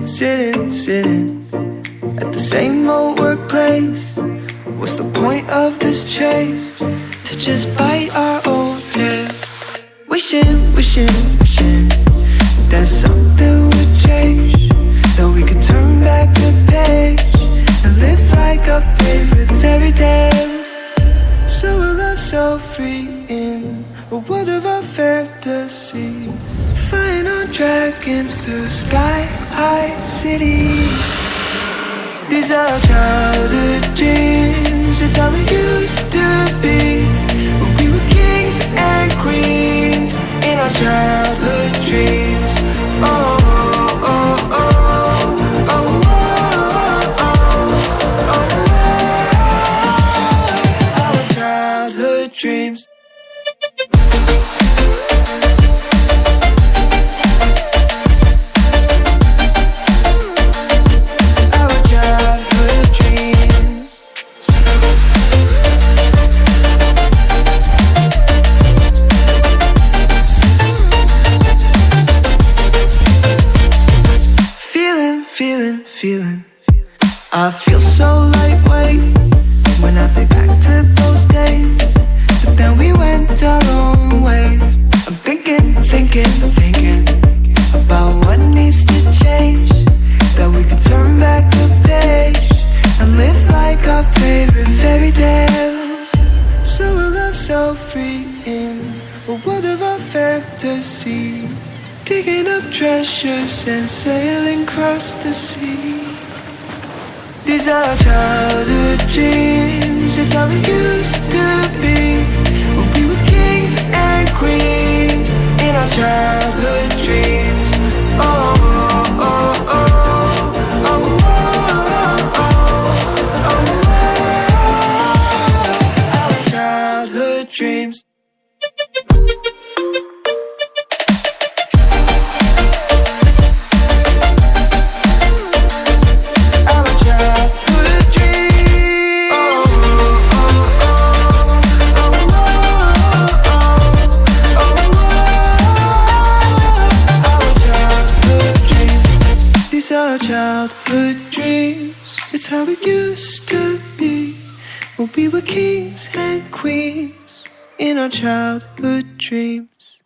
sitting, sitting at the same old workplace. What's the point of this chase? To just bite our old tail. Wishing, wishing, wishing that something would change. That we could turn back the page and live like our favorite fairy tales. So a love so free in a world of our fantasies. Dragons through sky high cities. These are childhood dreams. Feeling. I feel so lightweight when I think back to those days. But then we went our own ways. I'm thinking, thinking, thinking about what needs to change. That we could turn back the page and live like our favorite fairy tales. So a love so free in a world of our fantasies Digging up treasures and sailing across the sea. These are childhood dreams. It's how we used to be our childhood dreams. It's how it used to be when we were kings and queens in our childhood dreams.